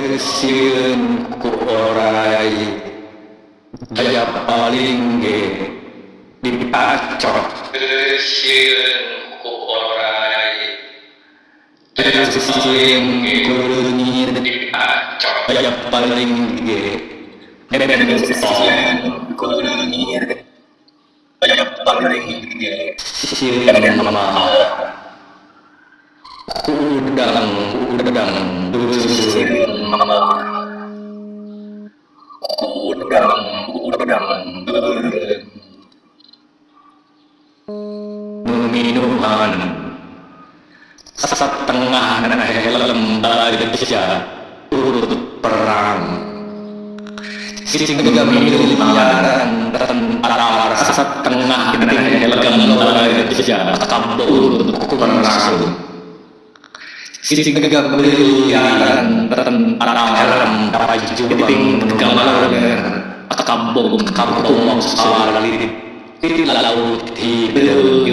Persieun ku orai. Daya paling ge Dipacok. Ku orai. Ku Dipacok. Daya paling ge Beben song Kulunir Banyak paling Sieun mama. Udang udang Udang minuman. Setengah helm baja urut perang. Sehingga miliaran tentara setengah helm baja kabur perang. Sehingga miliaran tentara helm baju gambar. Kabur kabur salit di laut hidup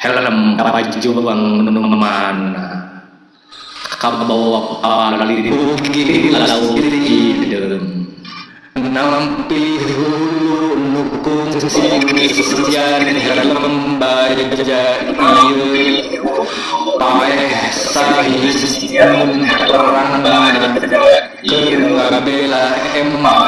helm baju menuman kabawa alali di laut hidup nampi hulu nukung sian helm baja ieu pae sahiun perang bela empang sang negara ieu Bela Jeung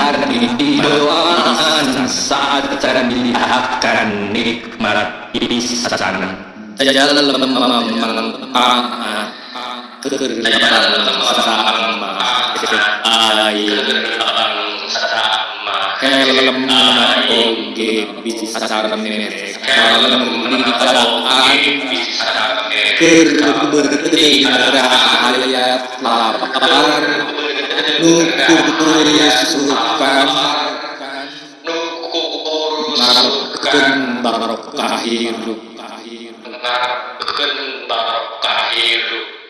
cara dilihatkan nikmat isan jalan memanfaat kerjaan sama helm kerberayat lapar hidup. Ngarepkeun barokah hidup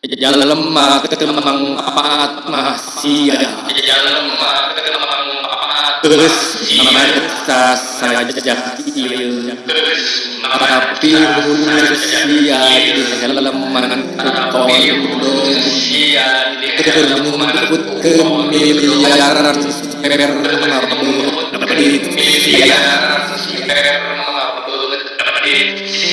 jalan lemah kemang apat masih ada lemah kemang papat terus merasa saja Terus tapi manusia di halaman di terjemput ke miliaran sperma Miliar sperma hits.